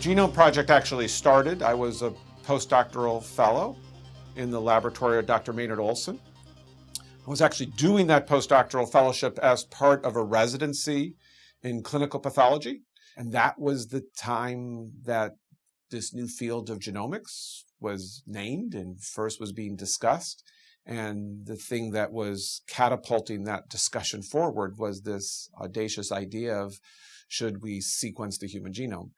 Genome Project actually started. I was a postdoctoral fellow in the laboratory of Dr. Maynard Olson. I was actually doing that postdoctoral fellowship as part of a residency in clinical pathology. And that was the time that this new field of genomics was named and first was being discussed. And the thing that was catapulting that discussion forward was this audacious idea of should we sequence the human genome?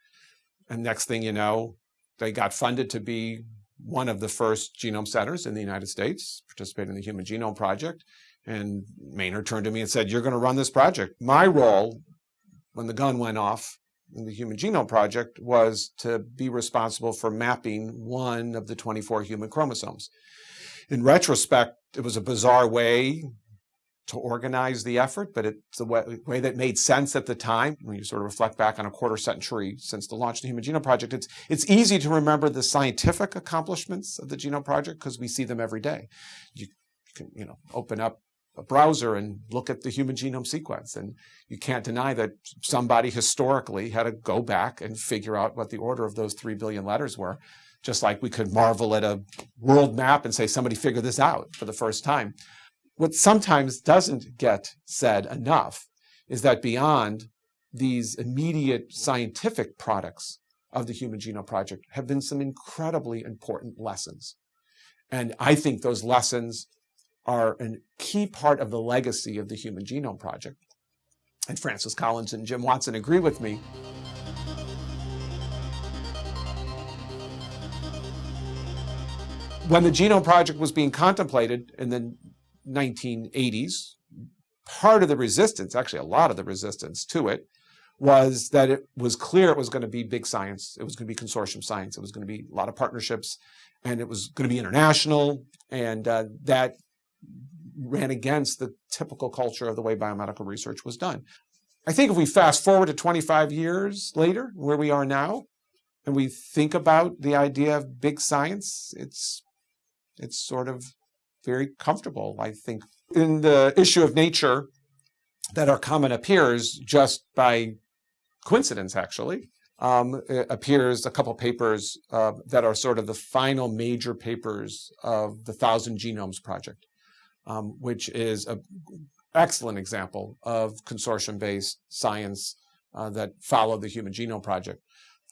And next thing you know, they got funded to be one of the first genome centers in the United States, participated in the Human Genome Project. And Maynard turned to me and said, you're going to run this project. My role when the gun went off in the Human Genome Project was to be responsible for mapping one of the 24 human chromosomes. In retrospect, it was a bizarre way to organize the effort, but it's a way, way, that made sense at the time. When you sort of reflect back on a quarter century since the launch of the Human Genome Project, it's, it's easy to remember the scientific accomplishments of the Genome Project because we see them every day. You, you can, you know, open up a browser and look at the human genome sequence. And you can't deny that somebody historically had to go back and figure out what the order of those 3 billion letters were. Just like we could marvel at a world map and say somebody figured this out for the first time. What sometimes doesn't get said enough is that beyond these immediate scientific products of the Human Genome Project have been some incredibly important lessons. And I think those lessons are a key part of the legacy of the Human Genome Project. And Francis Collins and Jim Watson agree with me. When the Genome Project was being contemplated in the 1980s, part of the resistance, actually a lot of the resistance to it, was that it was clear it was going to be big science. It was going to be consortium science. It was going to be a lot of partnerships, and it was going to be international, and uh, that ran against the typical culture of the way biomedical research was done. I think if we fast forward to 25 years later, where we are now, and we think about the idea of big science, it's it's sort of very comfortable, I think. In the issue of nature that our comment appears just by coincidence, actually, um, appears a couple papers uh, that are sort of the final major papers of the Thousand Genomes Project um, which is an excellent example of consortium-based science uh, that followed the Human Genome Project.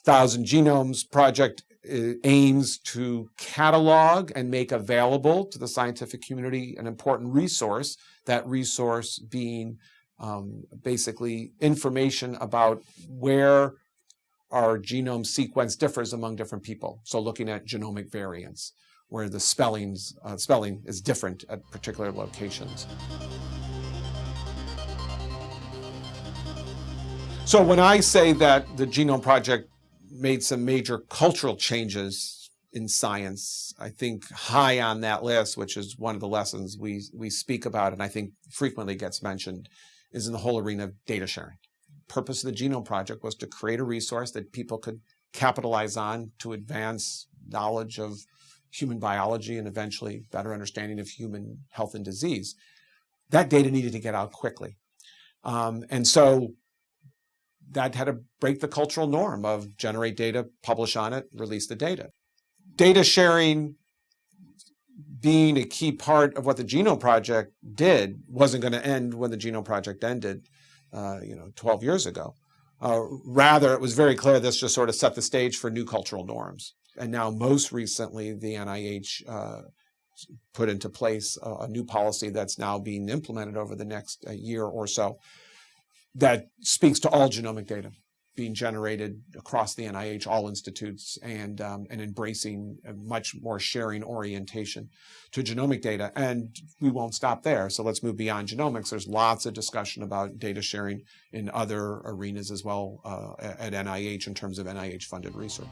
Thousand Genomes Project uh, aims to catalog and make available to the scientific community an important resource, that resource being um, basically information about where our genome sequence differs among different people. So looking at genomic variants where the spellings, uh, spelling is different at particular locations. So when I say that the Genome Project made some major cultural changes in science, I think high on that list, which is one of the lessons we, we speak about and I think frequently gets mentioned, is in the whole arena of data sharing. Purpose of the Genome Project was to create a resource that people could capitalize on to advance knowledge of human biology and eventually better understanding of human health and disease, that data needed to get out quickly. Um, and so that had to break the cultural norm of generate data, publish on it, release the data. Data sharing being a key part of what the Genome Project did wasn't going to end when the Genome Project ended, uh, you know, 12 years ago. Uh, rather, it was very clear this just sort of set the stage for new cultural norms and now most recently the NIH uh, put into place a, a, new policy that's now being implemented over the next uh, year or so that speaks to all genomic data being generated across the NIH, all institutes, and, um, and embracing a much more sharing orientation to genomic data. And we won't stop there. So let's move beyond genomics. There's lots of discussion about data sharing in other arenas as well uh, at NIH in terms of NIH funded research.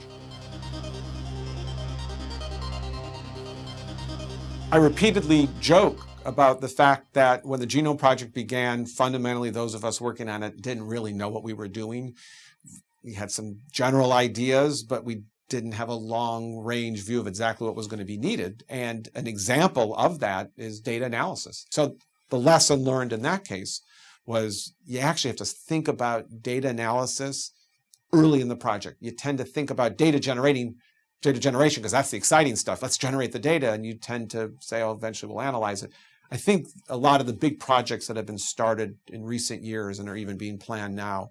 I repeatedly joke about the fact that when the Genome Project began, fundamentally those of us working on it didn't really know what we were doing. We had some general ideas, but we didn't have a long range view of exactly what was going to be needed. And an example of that is data analysis. So the lesson learned in that case was you actually have to think about data analysis early in the project. You tend to think about data generating, data generation, because that's the exciting stuff. Let's generate the data. And you tend to say, oh, eventually we'll analyze it. I think a lot of the big projects that have been started in recent years and are even being planned now,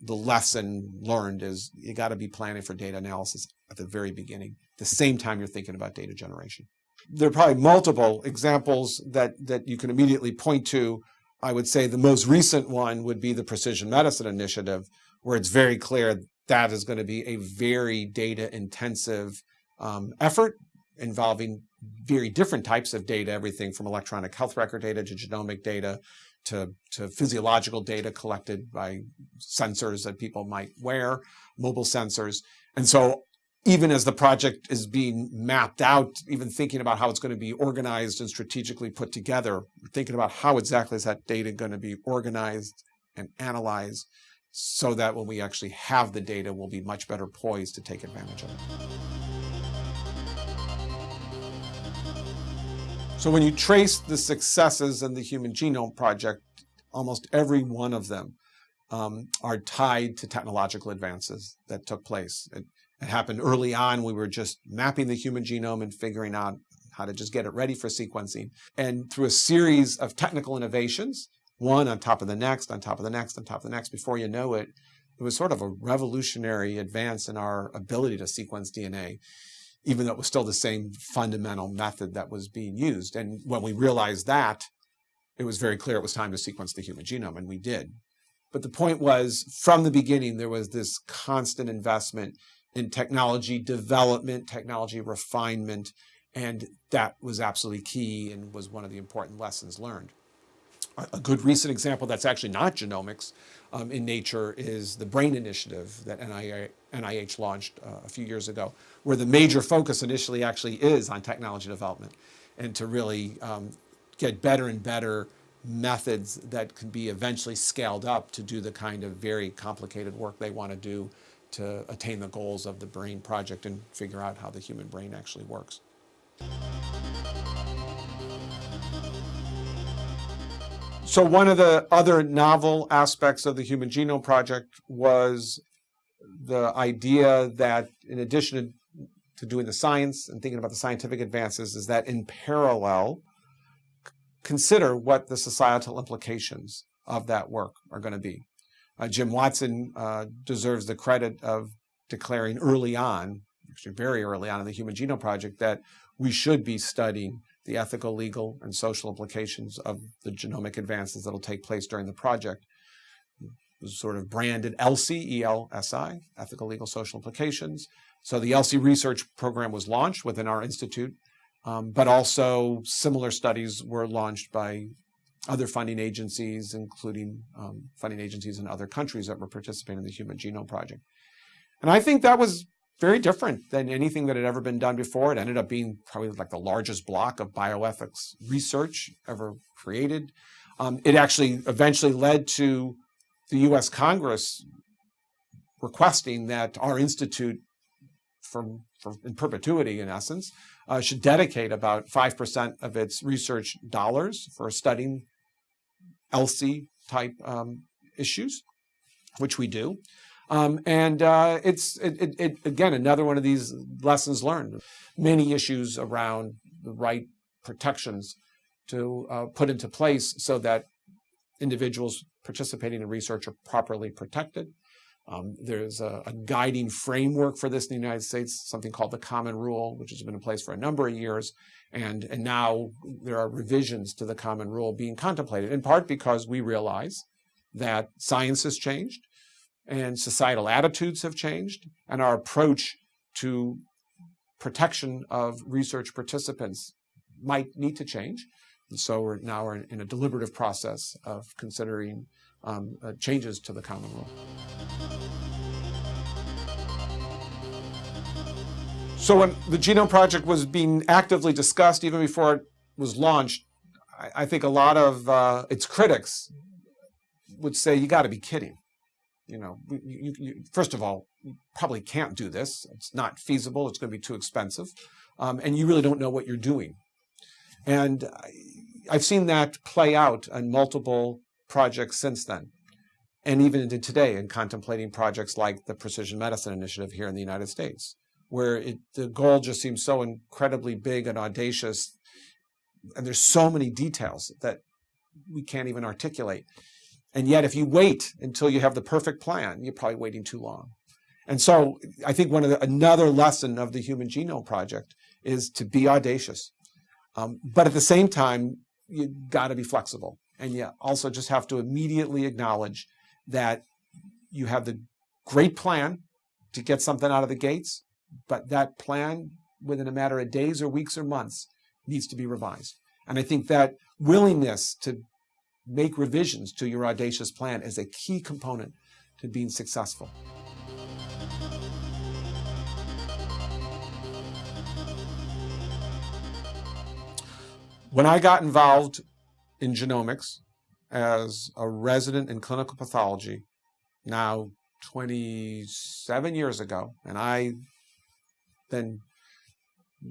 the lesson learned is you got to be planning for data analysis at the very beginning, the same time you're thinking about data generation. There are probably multiple examples that, that you can immediately point to. I would say the most recent one would be the Precision Medicine Initiative, where it's very clear that is going to be a very data intensive um, effort involving very different types of data, everything from electronic health record data to genomic data to, to physiological data collected by sensors that people might wear, mobile sensors. And so even as the project is being mapped out, even thinking about how it's going to be organized and strategically put together, thinking about how exactly is that data going to be organized and analyzed so that when we actually have the data, we'll be much better poised to take advantage of it. So when you trace the successes in the Human Genome Project, almost every one of them um, are tied to technological advances that took place. It, it happened early on. We were just mapping the human genome and figuring out how to just get it ready for sequencing. And through a series of technical innovations, one on top of the next, on top of the next, on top of the next, before you know it, it was sort of a revolutionary advance in our ability to sequence DNA, even though it was still the same fundamental method that was being used. And when we realized that, it was very clear it was time to sequence the human genome, and we did. But the point was, from the beginning, there was this constant investment in technology development, technology refinement, and that was absolutely key and was one of the important lessons learned. A good recent example that's actually not genomics um, in nature is the BRAIN initiative that NIH launched uh, a few years ago, where the major focus initially actually is on technology development and to really um, get better and better methods that can be eventually scaled up to do the kind of very complicated work they want to do to attain the goals of the brain project and figure out how the human brain actually works. So one of the other novel aspects of the Human Genome Project was the idea that in addition to doing the science and thinking about the scientific advances is that in parallel, consider what the societal implications of that work are going to be. Uh, Jim Watson uh, deserves the credit of declaring early on, actually very early on in the Human Genome Project, that we should be studying the ethical, legal, and social implications of the genomic advances that will take place during the project. Was sort of branded ELSI, E-L-S-I, Ethical, Legal, Social Implications. So the ELSI research program was launched within our institute, um, but also similar studies were launched by other funding agencies, including um, funding agencies in other countries that were participating in the Human Genome Project. And I think that was very different than anything that had ever been done before. It ended up being probably like the largest block of bioethics research ever created. Um, it actually eventually led to the US Congress requesting that our institute, from, in perpetuity in essence, uh, should dedicate about 5% of its research dollars for studying ELSI type um, issues, which we do. Um, and uh, it's it, it, it, again another one of these lessons learned. Many issues around the right protections to uh, put into place so that individuals participating in research are properly protected. Um, there's a, a, guiding framework for this in the United States, something called the Common Rule, which has been in place for a number of years. And, and now there are revisions to the Common Rule being contemplated, in part because we realize that science has changed and societal attitudes have changed, and our approach to protection of research participants might need to change. And so we're now we're in a deliberative process of considering um, uh, changes to the Common Rule. So when the Genome Project was being actively discussed, even before it was launched, I, I think a lot of uh, its critics would say, you got to be kidding. You know, you, you, first of all, you probably can't do this. It's not feasible. It's going to be too expensive. Um, and you really don't know what you're doing. And I've seen that play out on multiple projects since then. and even into today in contemplating projects like the Precision Medicine Initiative here in the United States, where it, the goal just seems so incredibly big and audacious, and there's so many details that we can't even articulate. And yet, if you wait until you have the perfect plan, you're probably waiting too long. And so, I think one of the, another lesson of the Human Genome Project is to be audacious, um, but at the same time, you got to be flexible, and you also just have to immediately acknowledge that you have the great plan to get something out of the gates, but that plan within a matter of days or weeks or months needs to be revised. And I think that willingness to make revisions to your audacious plan is a key component to being successful. When I got involved in genomics as a resident in clinical pathology, now 27 years ago, and I then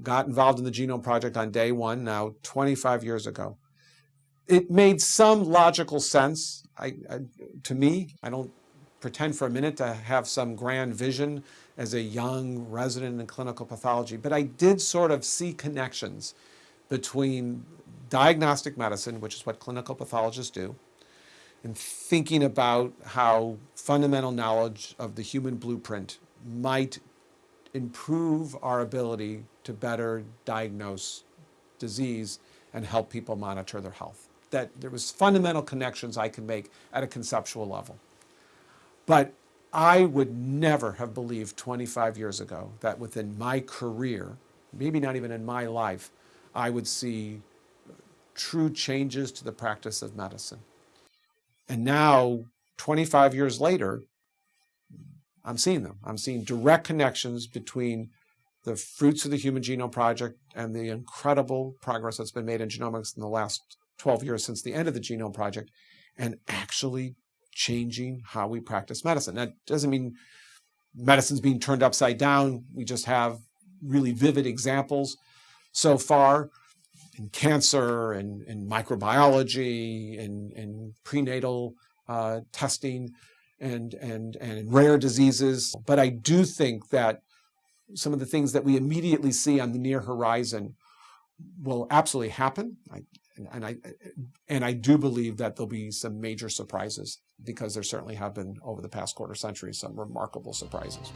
got involved in the Genome Project on day one, now 25 years ago. It made some logical sense I, I, to me. I don't pretend for a minute to have some grand vision as a young resident in clinical pathology, but I did sort of see connections between diagnostic medicine, which is what clinical pathologists do, and thinking about how fundamental knowledge of the human blueprint might improve our ability to better diagnose disease and help people monitor their health. That there was fundamental connections I could make at a conceptual level. But I would never have believed 25 years ago that within my career, maybe not even in my life, I would see true changes to the practice of medicine. And now, 25 years later, I'm seeing them. I'm seeing direct connections between the fruits of the Human Genome Project and the incredible progress that's been made in genomics in the last 12 years since the end of the Genome Project, and actually changing how we practice medicine. That doesn't mean medicine's being turned upside down. We just have really vivid examples so far in cancer and in microbiology and, in prenatal uh, testing and, and, and rare diseases. But I do think that some of the things that we immediately see on the near horizon will absolutely happen. I, and I and I do believe that there'll be some major surprises because there certainly have been over the past quarter century some remarkable surprises.